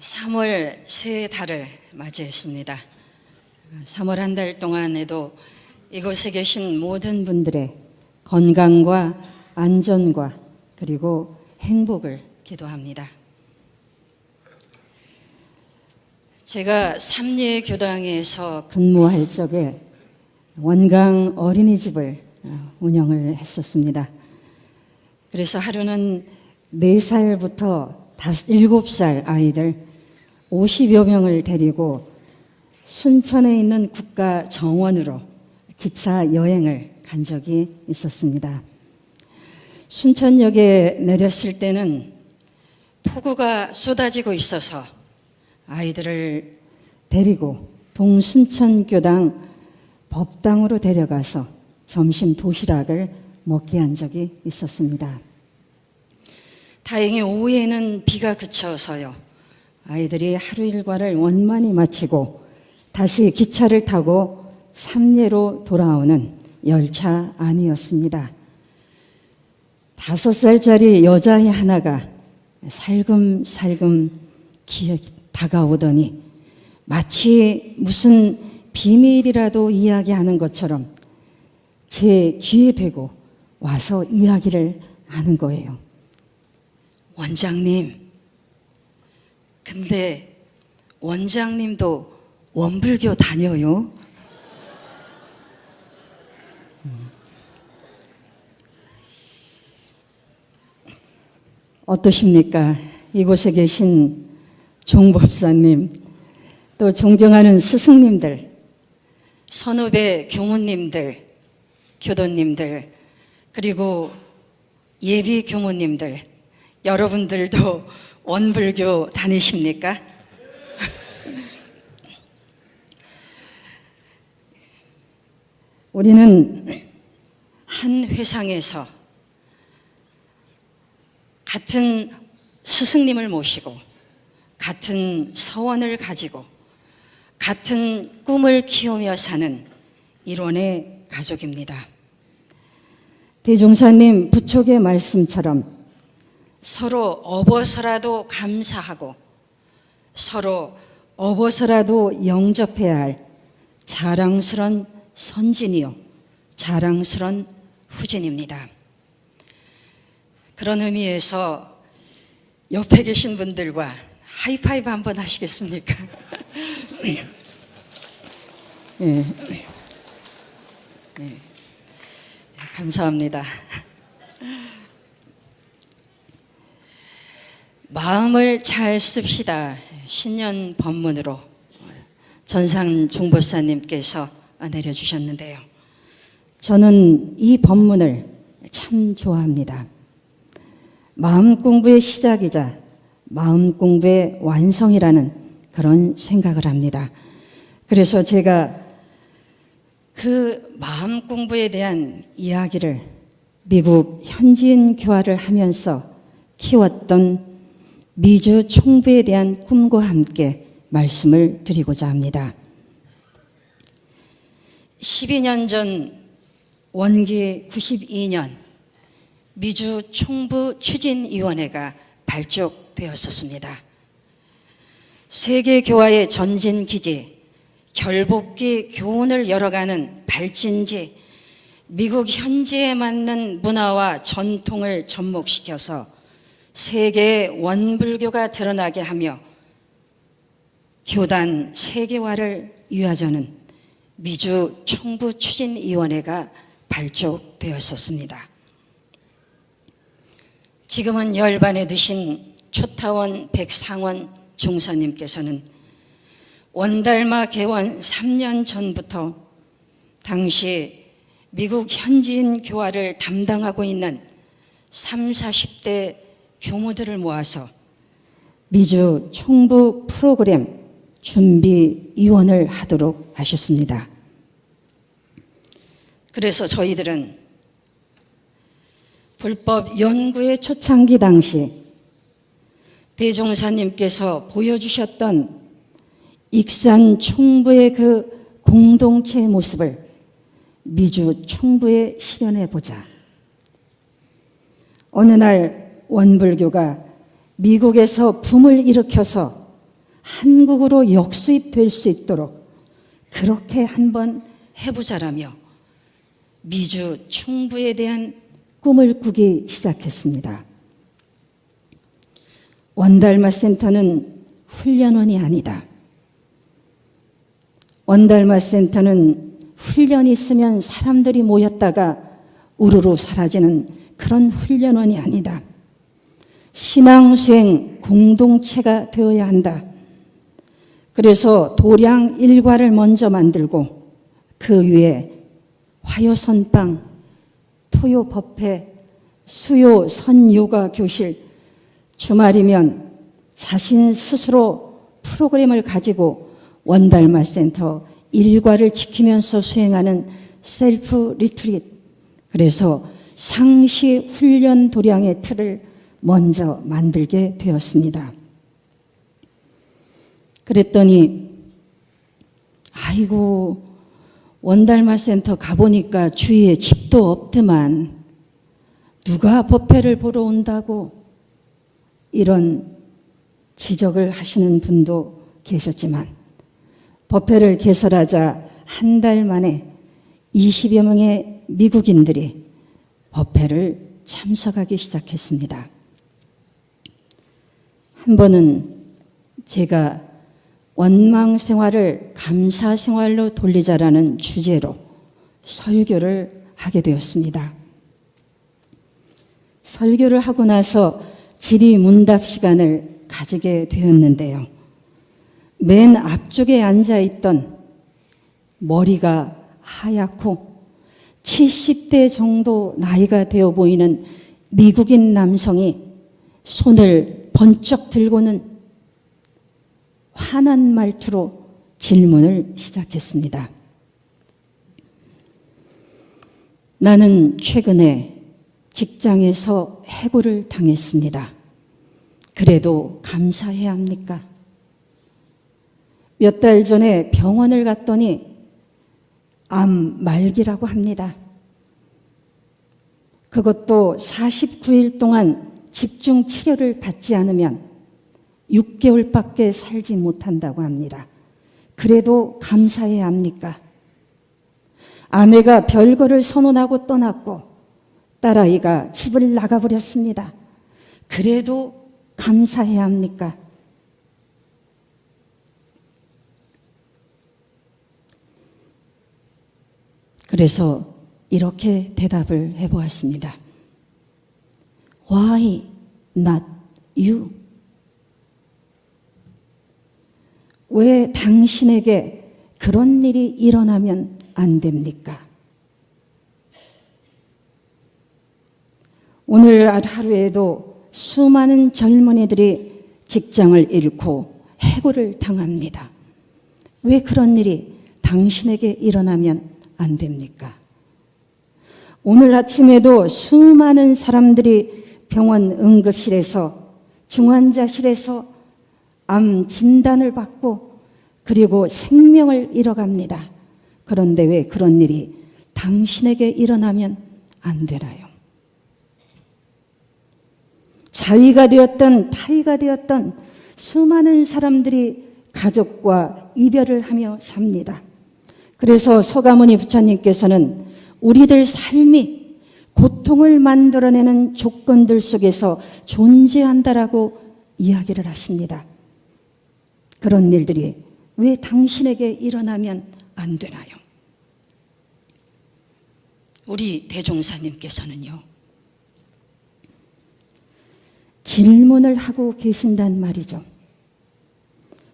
3월 새 달을 맞이했습니다. 3월 한 달 동안에도 이곳에 계신 모든 분들의 건강과 안전과 그리고 행복을 기도합니다. 제가 삼례 교당에서 근무할 적에 원강 어린이집을 어, 운영을 했었습니다. 그래서 하루는 4살부터 7살 아이들 50여 명을 데리고 순천에 있는 국가 정원으로 기차 여행을 간 적이 있었습니다. 순천역에 내렸을 때는 폭우가 쏟아지고 있어서 아이들을 데리고 동순천교당 법당으로 데려가서 점심 도시락을 먹게 한 적이 있었습니다. 다행히 오후에는 비가 그쳐서요. 아이들이 하루 일과를 원만히 마치고 다시 기차를 타고 삼례로 돌아오는 열차 안이었습니다. 다섯 살짜리 여자애 하나가 살금살금 다가오더니 마치 무슨 비밀이라도 이야기하는 것처럼 제 귀에 대고 와서 이야기를 하는 거예요. 원장님, 근데 원장님도 원불교 다녀요? 어떠십니까? 이곳에 계신 종법사님, 또 존경하는 스승님들, 선후배 교무님들, 교도님들, 그리고 예비 교무님들, 여러분들도 원불교 다니십니까? 우리는 한 회상에서 같은 스승님을 모시고 같은 서원을 가지고 같은 꿈을 키우며 사는 일원의 가족입니다. 대종사님 부촉의 말씀처럼 서로 업어서라도 감사하고 서로 업어서라도 영접해야 할 자랑스런 선진이요 자랑스런 후진입니다. 그런 의미에서 옆에 계신 분들과 하이파이브 한번 하시겠습니까? 예. 예. 감사합니다. 마음을 잘 씁시다. 신년 법문으로 전상 중보사님께서 내려주셨는데요. 저는 이 법문을 참 좋아합니다. 마음 공부의 시작이자 마음 공부의 완성이라는 그런 생각을 합니다. 그래서 제가 그 마음 공부에 대한 이야기를 미국 현지인 교화를 하면서 키웠던 미주 총부에 대한 꿈과 함께 말씀을 드리고자 합니다. 12년 전 원기 92년 미주 총부 추진위원회가 발족되었었습니다. 세계교화의 전진기지, 결복기 교훈을 열어가는 발진지, 미국 현지에 맞는 문화와 전통을 접목시켜서 세계의 원불교가 드러나게 하며 교단 세계화를 위하자는 미주 총부 추진위원회가 발족되었었습니다. 지금은 열반에 드신 초타원 백상원 종사님께서는 원달마 개원 3년 전부터 당시 미국 현지인 교화를 담당하고 있는 3, 40대 교모들을 모아서 미주 총부 프로그램 준비위원을 하도록 하셨습니다. 그래서 저희들은 불법 연구의 초창기 당시 대종사님께서 보여주셨던 익산 총부의 그 공동체 모습을 미주 총부에 실현해 보자. 어느 날 원불교가 미국에서 붐을 일으켜서 한국으로 역수입될 수 있도록 그렇게 한번 해보자라며 미주 충부에 대한 꿈을 꾸기 시작했습니다. 원달마 센터는 훈련원이 아니다. 원달마 센터는 훈련이 있으면 사람들이 모였다가 우르르 사라지는 그런 훈련원이 아니다. 신앙수행 공동체가 되어야 한다. 그래서 도량 일과를 먼저 만들고 그 위에 화요선방, 토요법회, 수요 선요가 교실, 주말이면 자신 스스로 프로그램을 가지고 원달마 센터 일과를 지키면서 수행하는 self retreat. 그래서 상시 훈련 도량의 틀을 먼저 만들게 되었습니다. 그랬더니 아이고 원달마 센터 가보니까 주위에 집도 없더만 누가 법회를 보러 온다고 이런 지적을 하시는 분도 계셨지만 법회를 개설하자 한 달 만에 20여 명의 미국인들이 법회를 참석하기 시작했습니다. 한 번은 제가 원망 생활을 감사 생활로 돌리자라는 주제로 설교를 하게 되었습니다. 설교를 하고 나서 질의 문답 시간을 가지게 되었는데요. 맨 앞쪽에 앉아 있던 머리가 하얗고 70대 정도 나이가 되어 보이는 미국인 남성이 손을 번쩍 들고는 화난 말투로 질문을 시작했습니다. 나는 최근에 직장에서 해고를 당했습니다. 그래도 감사해야 합니까? 몇 달 전에 병원을 갔더니 암 말기라고 합니다. 그것도 49일 동안 집중 치료를 받지 않으면 6개월밖에 살지 못한다고 합니다. 그래도 감사해야 합니까? 아내가 별거를 선언하고 떠났고 딸아이가 집을 나가버렸습니다. 그래도 감사해야 합니까? 그래서 이렇게 대답을 해보았습니다. Why not you? 왜 당신에게 그런 일이 일어나면 안 됩니까? 오늘 하루에도 수많은 젊은이들이 직장을 잃고 해고를 당합니다. 왜 그런 일이 당신에게 일어나면 안 됩니까? 오늘 아침에도 수많은 사람들이 병원 응급실에서 중환자실에서 암 진단을 받고 그리고 생명을 잃어갑니다. 그런데 왜 그런 일이 당신에게 일어나면 안 되나요? 자위가 되었던 타위가 되었던 수많은 사람들이 가족과 이별을 하며 삽니다. 그래서 서가모니 부처님께서는 우리들 삶이 고통을 만들어내는 조건들 속에서 존재한다라고 이야기를 하십니다. 그런 일들이 왜 당신에게 일어나면 안 되나요? 우리 대종사님께서는요, 질문을 하고 계신단 말이죠.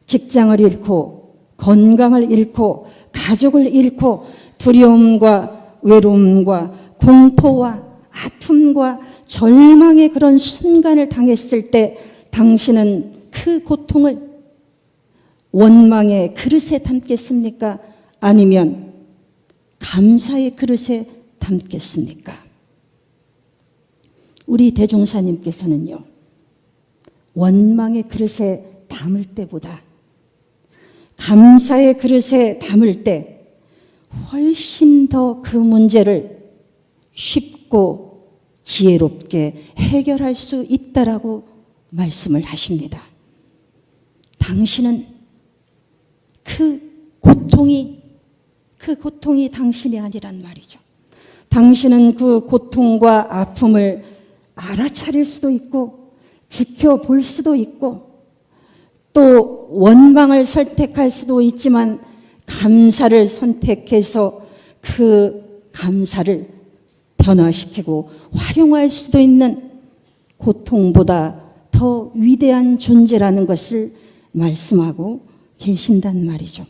직장을 잃고, 건강을 잃고, 가족을 잃고, 두려움과 외로움과 공포와 아픔과 절망의 그런 순간을 당했을 때 당신은 그 고통을 원망의 그릇에 담겠습니까? 아니면 감사의 그릇에 담겠습니까? 우리 대종사님께서는요, 원망의 그릇에 담을 때보다 감사의 그릇에 담을 때 훨씬 더 그 문제를 쉽고 지혜롭게 해결할 수 있다라고 말씀을 하십니다. 당신은 그 고통이 그 고통이 당신이 아니란 말이죠. 당신은 그 고통과 아픔을 알아차릴 수도 있고 지켜볼 수도 있고 또 원망을 선택할 수도 있지만 감사를 선택해서 그 감사를 변화시키고 활용할 수도 있는 고통보다 더 위대한 존재라는 것을 말씀하고 계신단 말이죠.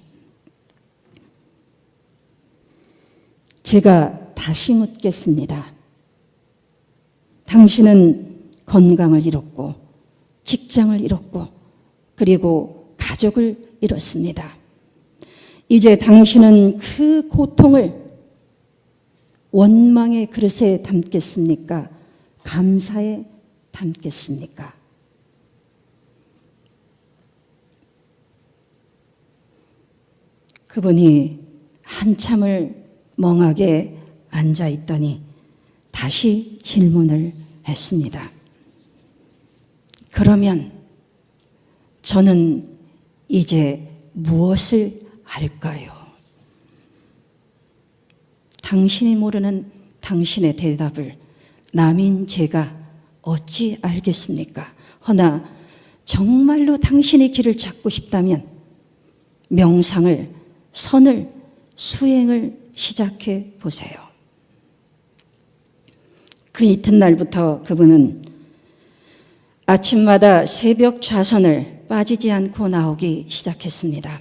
제가 다시 묻겠습니다. 당신은 건강을 잃었고, 직장을 잃었고, 그리고 가족을 잃었습니다. 이제 당신은 그 고통을 원망의 그릇에 담겠습니까? 감사에 담겠습니까? 그분이 한참을 멍하게 앉아 있더니 다시 질문을 했습니다. 그러면 저는 이제 무엇을 할까요? 당신이 모르는 당신의 대답을 남인 제가 어찌 알겠습니까? 허나 정말로 당신의 길을 찾고 싶다면 명상을, 선을, 수행을 시작해 보세요. 그 이튿날부터 그분은 아침마다 새벽 좌선을 빠지지 않고 나오기 시작했습니다.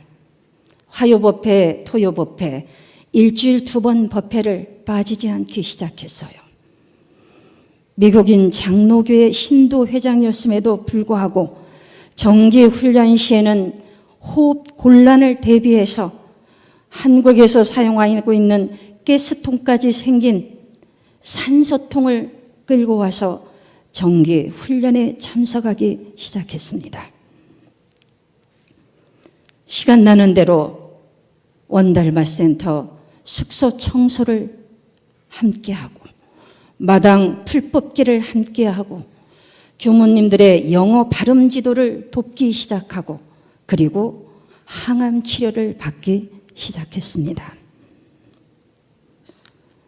화요법회, 토요법회, 일주일 두 번 법회를 빠지지 않기 시작했어요. 미국인 장로교회 신도 회장이었음에도 불구하고 정기 훈련 시에는 호흡 곤란을 대비해서 한국에서 사용하고 있는 가스통까지 생긴 산소통을 끌고 와서 정기 훈련에 참석하기 시작했습니다. 시간 나는 대로 원달마 센터 숙소 청소를 함께하고 마당 풀 뽑기를 함께하고 교무님들의 영어 발음 지도를 돕기 시작하고 그리고 항암 치료를 받기 시작했습니다.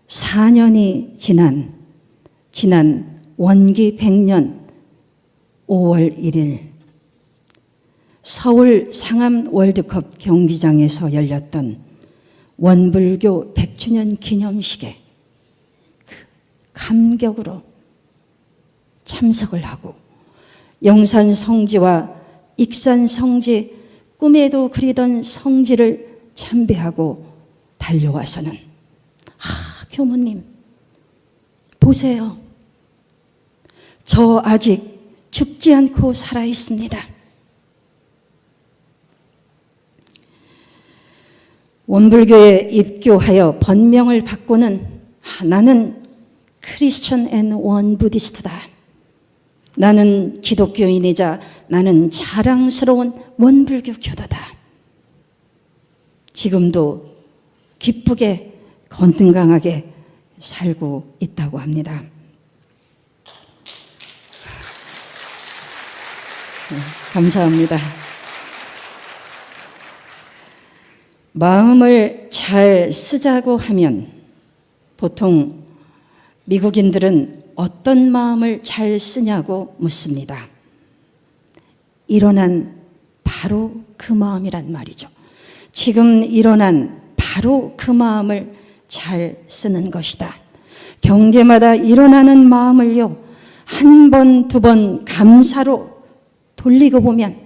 4년이 지난 지난 원기 100년 5월 1일 서울 상암 월드컵 경기장에서 열렸던 원불교 100주년 기념식에 그 감격으로 참석을 하고 영산 성지와 익산 성지 꿈에도 그리던 성지를 참배하고 달려와서는 아 교모님 보세요. 저 아직 죽지 않고 살아 있습니다 원불교에 입교하여 법명을 받고는 아, 나는 Christian and Won Buddhist다. 나는 기독교인이자 나는 자랑스러운 원불교 교도다. 지금도 기쁘게 건강하게 살고 있다고 합니다. 네, 감사합니다. 마음을 잘 쓰자고 하면 보통 미국인들은 어떤 마음을 잘 쓰냐고 묻습니다. 일어난 바로 그 마음이란 말이죠. 지금 일어난 바로 그 마음을 잘 쓰는 것이다. 경계마다 일어나는 마음을요, 한 번, 두 번 감사로 돌리고 보면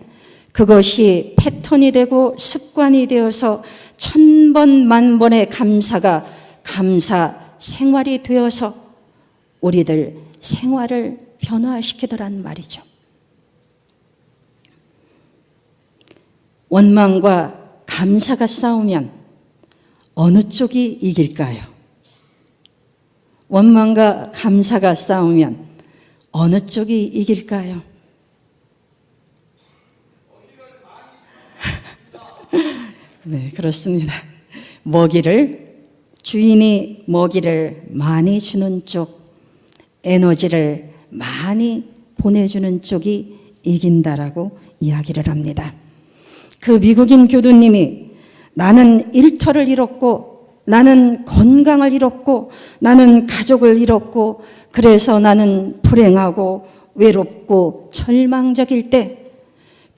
그것이 패턴이 되고 습관이 되어서 천 번, 만 번의 감사가 감사 생활이 되어서 우리들 생활을 변화시키더란 말이죠. 원망과 감사가 싸우면 어느 쪽이 이길까요? 원망과 감사가 싸우면 어느 쪽이 이길까요? 네, 그렇습니다. 먹이를 주인이 먹이를 많이 주는 쪽, 에너지를 많이 보내주는 쪽이 이긴다라고 이야기를 합니다. 그 미국인 교두님이 나는 일터를 잃었고 나는 건강을 잃었고 나는 가족을 잃었고 그래서 나는 불행하고 외롭고 절망적일 때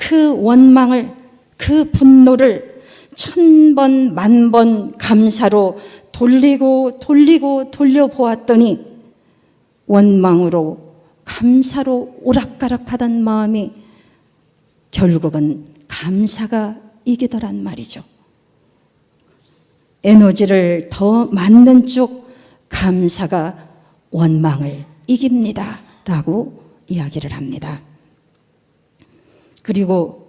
그 원망을 그 분노를 천 번, 만번 감사로 돌리고 돌리고 돌려보았더니 원망으로 감사로 오락가락하던 마음이 결국은 감사가 이기더란 말이죠. 에너지를 더 맞는 쪽 감사가 원망을 이깁니다. 라고 이야기를 합니다. 그리고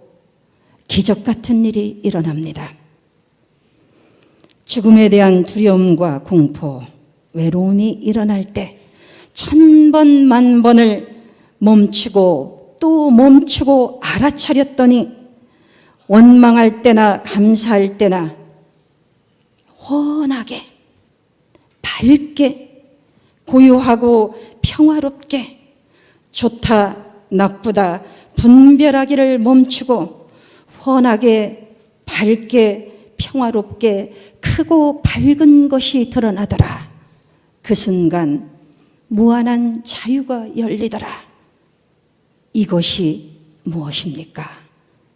기적 같은 일이 일어납니다. 죽음에 대한 두려움과 공포, 외로움이 일어날 때 천번 만번을 멈추고 또 멈추고 알아차렸더니 원망할 때나 감사할 때나 훤하게 밝게 고요하고 평화롭게 좋다 나쁘다 분별하기를 멈추고 훤하게 밝게 평화롭게 크고 밝은 것이 드러나더라. 그 순간 무한한 자유가 열리더라. 이것이 무엇입니까?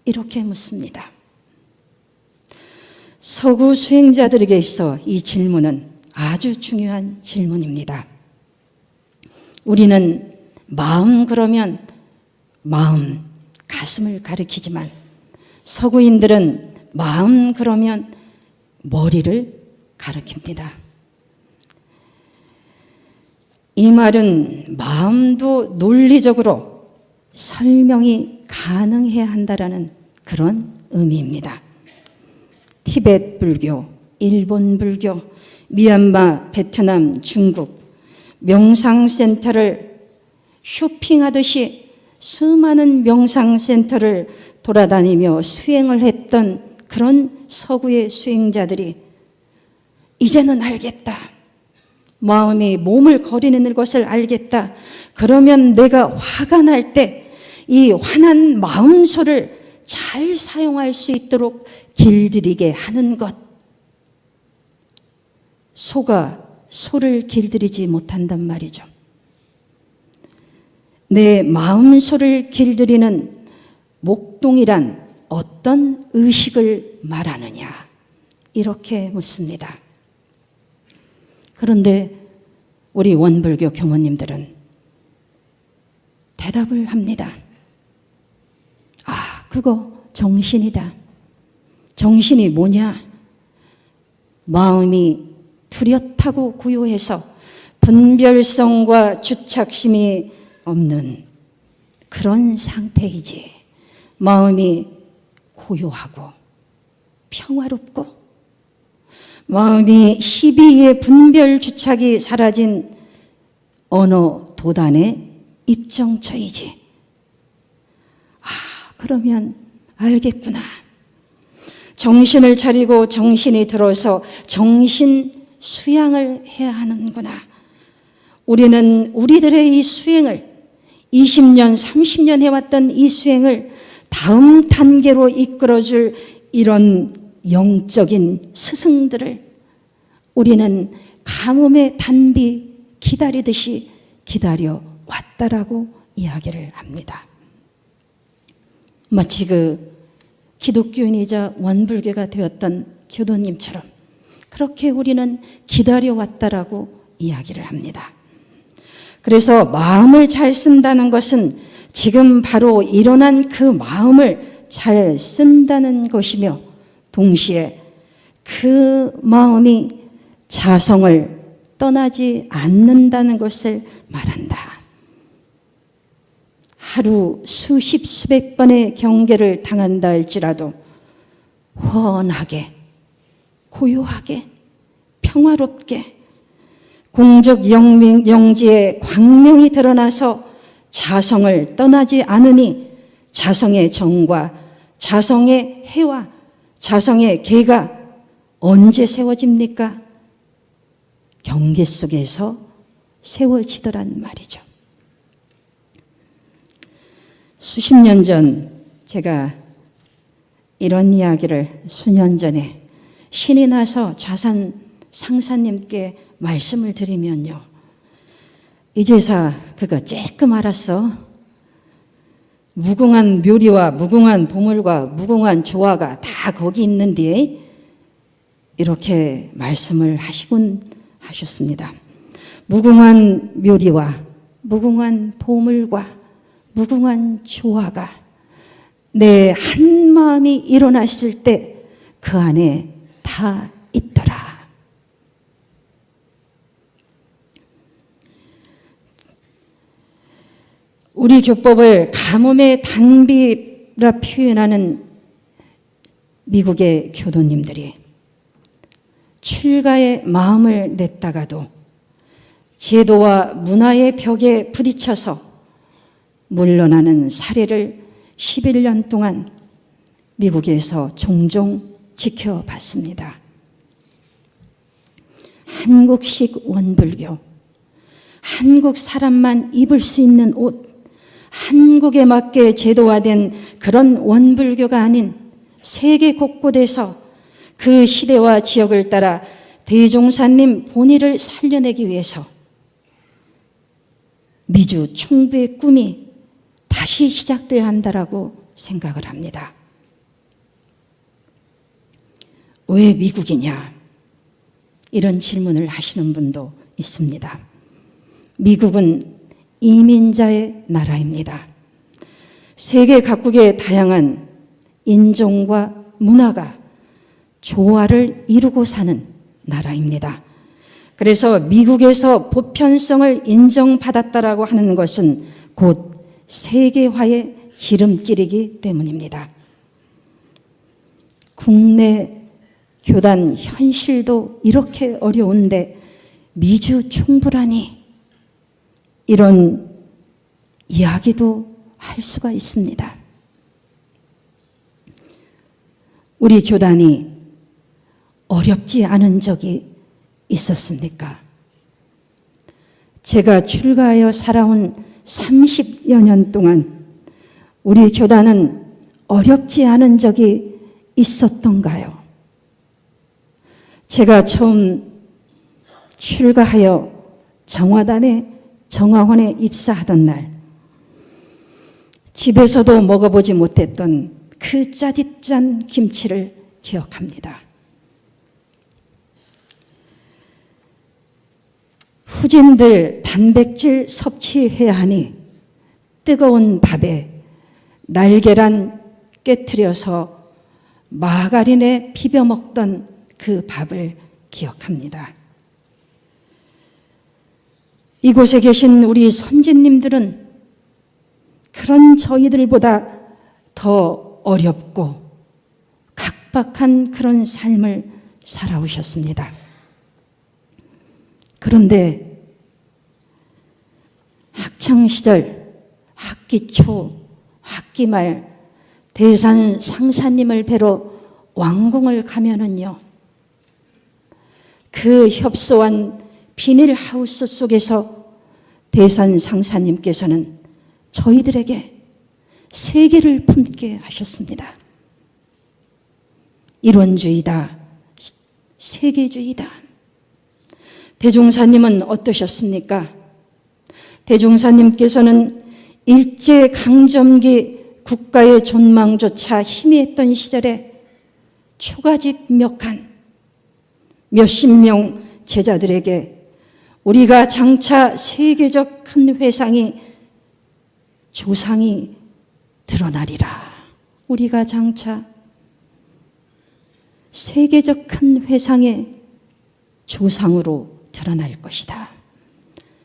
이렇게 묻습니다. 서구 수행자들에게 있어 이 질문은 아주 중요한 질문입니다. 우리는 마음 그러면 마음, 가슴을 가리키지만 서구인들은 마음 그러면 머리를 가리킵니다. 이 말은 마음도 논리적으로 설명이 가능해야 한다라는 그런 의미입니다. 티베트 불교, 일본 불교, 미얀마, 베트남, 중국 명상센터를 쇼핑하듯이 수많은 명상센터를 돌아다니며 수행을 했던 그런 서구의 수행자들이 이제는 알겠다. 마음이 몸을 거리는 것을 알겠다. 그러면 내가 화가 날 때 이 화난 마음소를 잘 사용할 수 있도록 길들이게 하는 것. 소가 소를 길들이지 못한단 말이죠. 내 마음 소를 길들이는 목동이란 어떤 의식을 말하느냐? 이렇게 묻습니다. 그런데 우리 원불교 교모님들은 대답을 합니다. 아, 그거 정신이다. 정신이 뭐냐? 마음이 뚜렷하고 고요해서 분별성과 주착심이 없는 그런 상태이지. 마음이 고요하고 평화롭고 마음이 시비의 분별 주착이 사라진 언어 도단의 입정처이지. 아, 그러면 알겠구나. 정신을 차리고 정신이 들어서 정신 수양을 해야 하는구나. 우리는 우리들의 이 수행을 20년, 30년 해왔던 이 수행을 다음 단계로 이끌어줄 이런 영적인 스승들을 우리는 가뭄의 단비 기다리듯이 기다려 왔다라고 이야기를 합니다. 마치 그 기독교인이자 원불교가 되었던 교도님처럼 그렇게 우리는 기다려 왔다라고 이야기를 합니다. 그래서 마음을 잘 쓴다는 것은 지금 바로 일어난 그 마음을 잘 쓴다는 것이며 동시에 그 마음이 자성을 떠나지 않는다는 것을 말한다. 하루 수십 수백 번의 경계를 당한다 할지라도 훤하게 고요하게 평화롭게 공적 영명, 영지의 광명이 드러나서 자성을 떠나지 않으니 자성의 정과 자성의 해와 자성의 개가 언제 세워집니까? 경계 속에서 세워지더란 말이죠. 수십 년 전 제가 이런 이야기를 수년 전에 신이 나서 자산 상사님께 말씀을 드리면요. 이 제사 그거 쬐끔 알았어. 무궁한 묘리와 무궁한 보물과 무궁한 조화가 다 거기 있는데 이렇게 말씀을 하시곤 하셨습니다. 무궁한 묘리와 무궁한 보물과 무궁한 조화가 내 한 마음이 일어났을 때 그 안에 다 있더라. 우리 교법을 가뭄의 단비라 표현하는 미국의 교도님들이 출가의 마음을 냈다가도 제도와 문화의 벽에 부딪혀서 물러나는 사례를 11년 동안 미국에서 종종 지켜봤습니다. 한국식 원불교, 한국 사람만 입을 수 있는 옷, 한국에 맞게 제도화된 그런 원불교가 아닌 세계 곳곳에서 그 시대와 지역을 따라 대종사님 본의를 살려내기 위해서 미주 총부의 꿈이 다시 시작돼야 한다라고 생각을 합니다. 왜 미국이냐? 이런 질문을 하시는 분도 있습니다. 미국은 이민자의 나라입니다. 세계 각국의 다양한 인종과 문화가 조화를 이루고 사는 나라입니다. 그래서 미국에서 보편성을 인정받았다라고 하는 것은 곧 세계화의 지름길이기 때문입니다. 국내 교단 현실도 이렇게 어려운데 미주 충분하니 이런 이야기도 할 수가 있습니다. 우리 교단이 어렵지 않은 적이 있었습니까? 제가 출가하여 살아온 30여 년 동안 우리 교단은 어렵지 않은 적이 있었던가요? 제가 처음 출가하여 정화단에 정화원에 입사하던 날 집에서도 먹어보지 못했던 그 짜릿짠 김치를 기억합니다. 후진들 단백질 섭취해야 하니 뜨거운 밥에 날계란 깨트려서 마가린에 비벼 먹던 그 밥을 기억합니다. 이곳에 계신 우리 선진님들은 그런 저희들보다 더 어렵고 각박한 그런 삶을 살아오셨습니다. 그런데 학창시절 학기 초, 학기 말 대산 상사님을 뵈러 왕궁을 가면은요. 그 협소한 비닐하우스 속에서 대산 상사님께서는 저희들에게 세계를 품게 하셨습니다. 이론주의다, 세계주의다. 대종사님은 어떠셨습니까? 대종사님께서는 일제강점기 국가의 존망조차 희미했던 시절에 초가집몇한 몇십 명 제자들에게 우리가 장차 세계적 큰 회상이 조상이 드러나리라. 우리가 장차 세계적 큰 회상의 조상으로 드러날 것이다.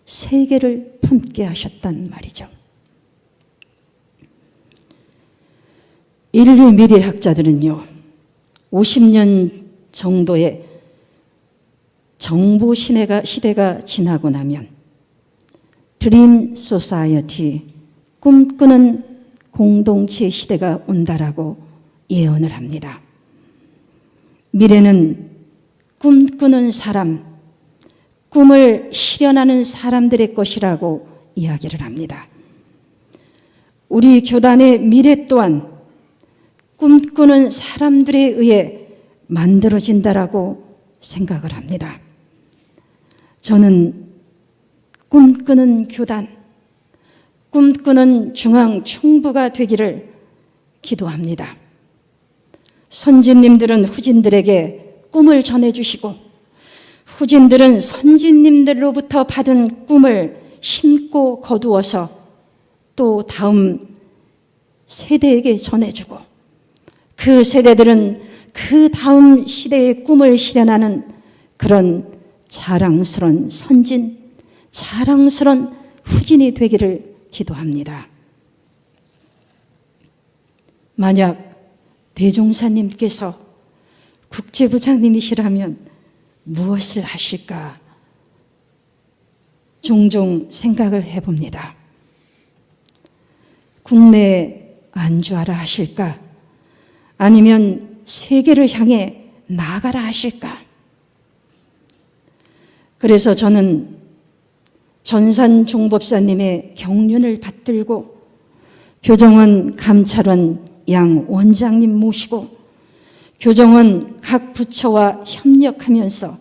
세계를 품게 하셨단 말이죠. 인류 미래학자들은요, 50년 정도의 정보 시대가, 시대가 지나고 나면 dream society, 꿈꾸는 공동체 시대가 온다라고 예언을 합니다. 미래는 꿈꾸는 사람, 꿈을 실현하는 사람들의 것이라고 이야기를 합니다. 우리 교단의 미래 또한 꿈꾸는 사람들에 의해 만들어진다라고 생각을 합니다. 저는 꿈꾸는 교단, 꿈꾸는 중앙 총부가 되기를 기도합니다. 선진님들은 후진들에게 꿈을 전해주시고 후진들은 선진님들로부터 받은 꿈을 심고 거두어서 또 다음 세대에게 전해주고 그 세대들은 그 다음 시대의 꿈을 실현하는 그런 자랑스런 선진, 자랑스런 후진이 되기를 기도합니다. 만약 대종사님께서 국제부장님이시라면 무엇을 하실까? 종종 생각을 해봅니다. 국내 안주하라 하실까? 아니면 세계를 향해 나가라 하실까? 그래서 저는 전산 종법사님의 경륜을 받들고 교정원 감찰원 양 원장님 모시고 교정원 각 부처와 협력하면서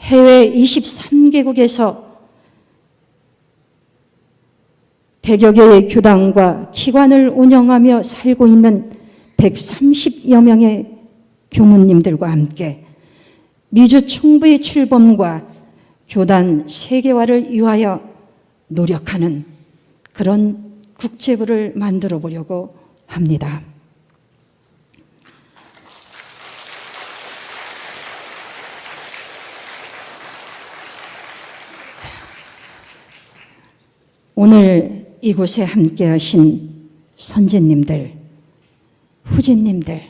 해외 23개국에서 대여 개의 교당과 기관을 운영하며 살고 있는 130여 명의 교무님들과 함께 미주 총부의 출범과 교단 세계화를 위하여 노력하는 그런 국제부를 만들어 보려고 합니다. 오늘 이곳에 함께 하신 선진님들, 후진님들,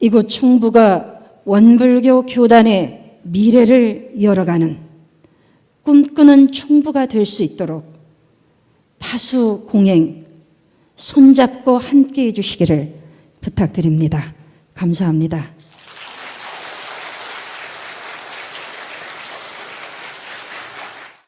이곳 충부가 원불교 교단의 미래를 열어가는 꿈꾸는 충부가 될 수 있도록 파수 공행 손잡고 함께 해 주시기를 부탁드립니다. 감사합니다.